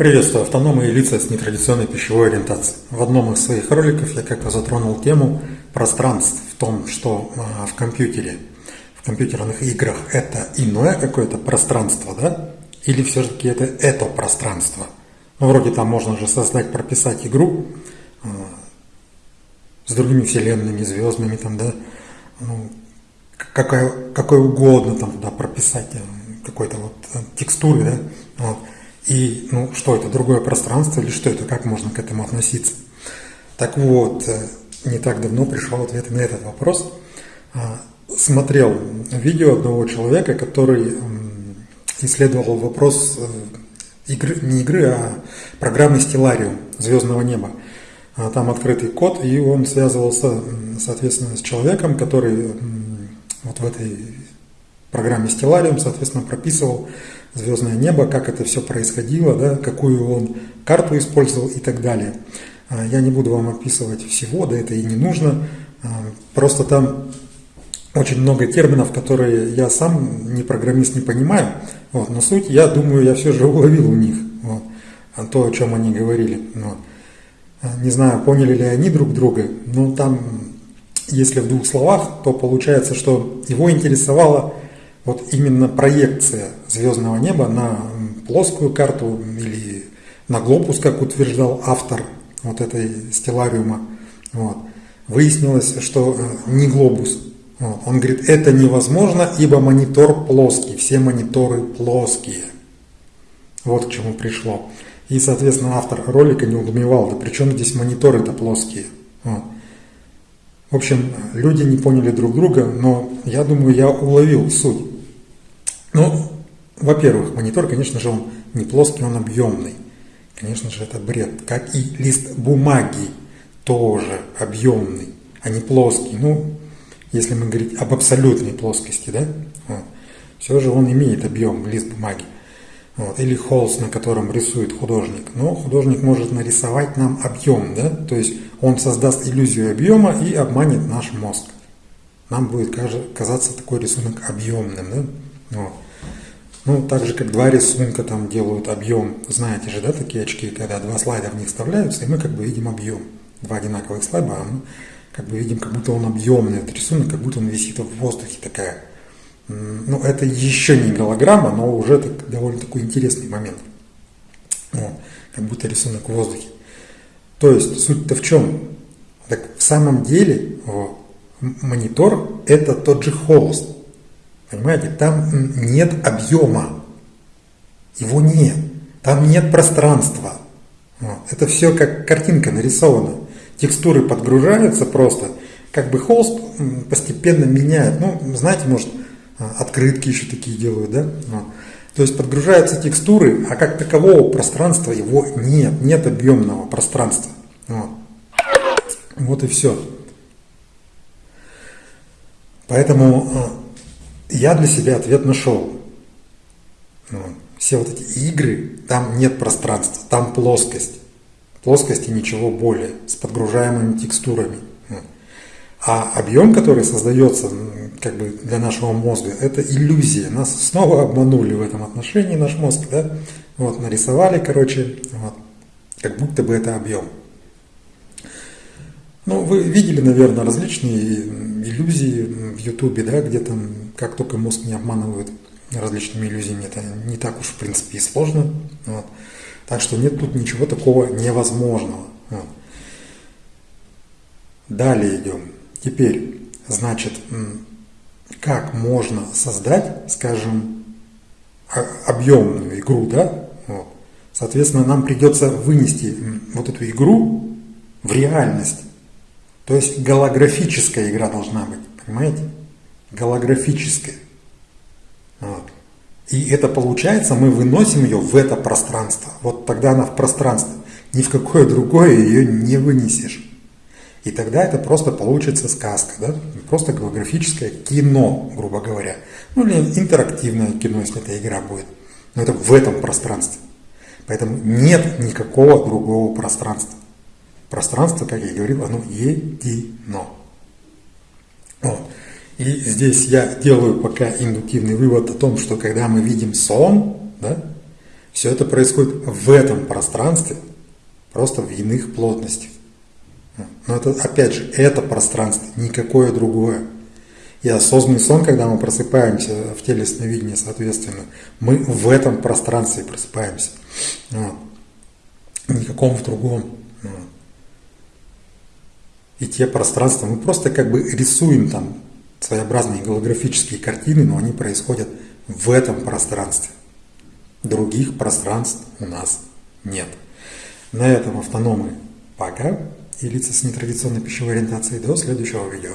Приветствую автономы и лица с нетрадиционной пищевой ориентацией. В одном из своих роликов я как-то затронул тему пространств в том, что а, в компьютере, в компьютерных играх это иное какое-то пространство, да? Или все-таки это это пространство? Ну, вроде там можно же создать, прописать игру а, с другими вселенными, звездными, там, да? Ну, какая, какой угодно там туда прописать, э, какой-то вот э, текстуры, да? Вот. И, ну, что это, другое пространство или что это, как можно к этому относиться? Так вот, э, не так давно пришел ответ на этот вопрос. А, смотрел видео одного человека, который исследовал вопрос э, игры, не игры, а программы Stellarium «Звездного неба». А, там открытый код, и он связывался, соответственно, с человеком, который вот в этой программе Stellarium, соответственно, прописывал звездное небо, как это все происходило, да, какую он карту использовал и так далее. А, я не буду вам описывать всего, да это и не нужно. А, просто там очень много терминов, которые я сам, не программист, не понимаю. Вот, но суть, я думаю, я все же уловил у них вот, то, о чем они говорили. Вот. Не знаю, поняли ли они друг друга, но там, если в двух словах, то получается, что его интересовало вот именно проекция звездного неба на плоскую карту или на глобус, как утверждал автор вот этой стеллариума, вот, выяснилось, что э, не глобус. Вот. Он говорит, это невозможно, ибо монитор плоский, все мониторы плоские. Вот к чему пришло. И, соответственно, автор ролика не удумевал, да при чем здесь мониторы-то плоские. Вот. В общем, люди не поняли друг друга, но я думаю, я уловил суть. Ну, во-первых, монитор, конечно же, он не плоский, он объемный. Конечно же, это бред. Как и лист бумаги тоже объемный, а не плоский. Ну, если мы говорить об абсолютной плоскости, да, вот. все же он имеет объем, лист бумаги. Вот. Или холст, на котором рисует художник. Но художник может нарисовать нам объем, да, то есть он создаст иллюзию объема и обманет наш мозг. Нам будет казаться такой рисунок объемным, да. Вот. Ну, так же, как два рисунка там делают объем. Знаете же, да, такие очки, когда два слайда в них вставляются, и мы как бы видим объем. Два одинаковых слайда, а мы как бы видим, как будто он объемный, этот рисунок, как будто он висит в воздухе такая. Ну, это еще не голограмма, но уже так, довольно такой интересный момент. Вот, как будто рисунок в воздухе. То есть суть-то в чем? Так в самом деле вот, монитор это тот же холст. Понимаете, там нет объема, его нет, там нет пространства. Вот. Это все как картинка нарисована. Текстуры подгружаются просто, как бы холст постепенно меняет. Ну, знаете, может, а, открытки еще такие делают, да? Вот. То есть подгружаются текстуры, а как такового пространства его нет, нет объемного пространства. Вот, вот и все. Поэтому а, я для себя ответ нашел. Ну, все вот эти игры, там нет пространства, там плоскость. Плоскость и ничего более, с подгружаемыми текстурами. Ну, а объем, который создается как бы для нашего мозга, это иллюзия. Нас снова обманули в этом отношении, наш мозг, да? Вот, нарисовали, короче, вот, как будто бы это объем. Ну, вы видели, наверное, различные иллюзии в Ютубе, да, где там, как только мозг не обманывают различными иллюзиями, это не так уж, в принципе, и сложно. Вот. Так что нет тут ничего такого невозможного. Вот. Далее идем. Теперь, значит, как можно создать, скажем, объемную игру, да? Вот. Соответственно, нам придется вынести вот эту игру в реальность. То есть голографическая игра должна быть, понимаете? Голографическая. Вот. И это получается, мы выносим ее в это пространство. Вот тогда она в пространстве. Ни в какое другое ее не вынесешь. И тогда это просто получится сказка, да? просто голографическое кино, грубо говоря. Ну или интерактивное кино, если эта игра будет. Но это в этом пространстве. Поэтому нет никакого другого пространства. Пространство, как я говорил, оно едино. Вот. И здесь я делаю пока индуктивный вывод о том, что когда мы видим сон, да, Все это происходит в этом пространстве, просто в иных плотностях. Но это, опять же, это пространство, никакое другое. И осознанный сон, когда мы просыпаемся в теле сновидения, соответственно, мы в этом пространстве просыпаемся. Вот. Никаком в другом. И те пространства, мы просто как бы рисуем там своеобразные голографические картины, но они происходят в этом пространстве. Других пространств у нас нет. На этом автономы пока и лица с нетрадиционной пищевой ориентацией до следующего видео.